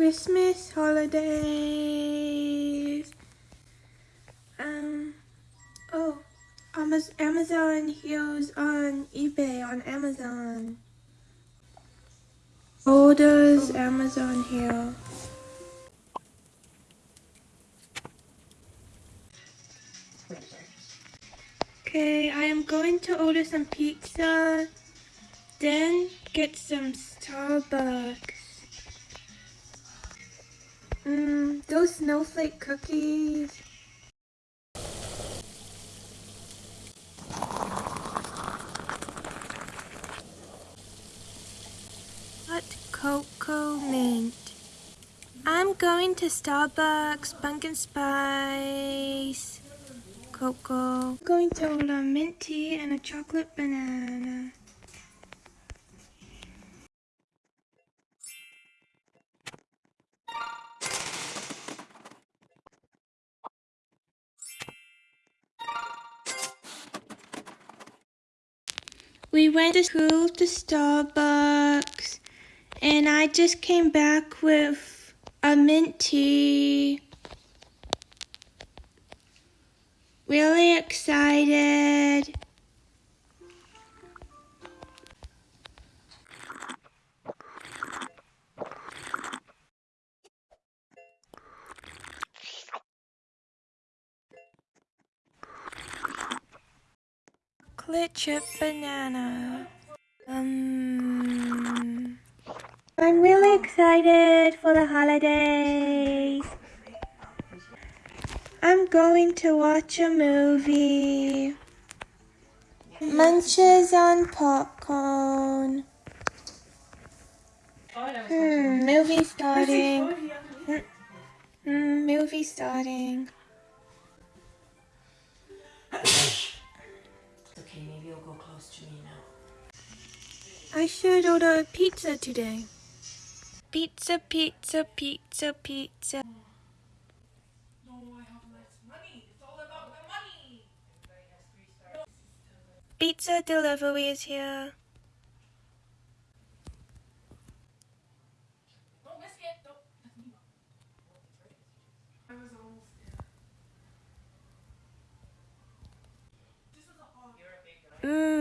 Christmas holidays. Um, oh, Amazon heels on eBay on Amazon. Orders Amazon here. Okay, I am going to order some pizza, then get some Starbucks. Those snowflake cookies. Hot cocoa mint. I'm going to Starbucks, pumpkin spice, cocoa. I'm going to order mint tea and a chocolate banana. We went to school to Starbucks and I just came back with a mint tea. Really excited. Chocolate chip banana. Um, I'm really excited for the holidays. I'm going to watch a movie. Munches on popcorn. Hmm, movie starting. Hmm, movie starting. You'll go close to me now. I should order a pizza today. Pizza, pizza, pizza, pizza. No, I have less money. It's all about the money. Pizza delivery is here.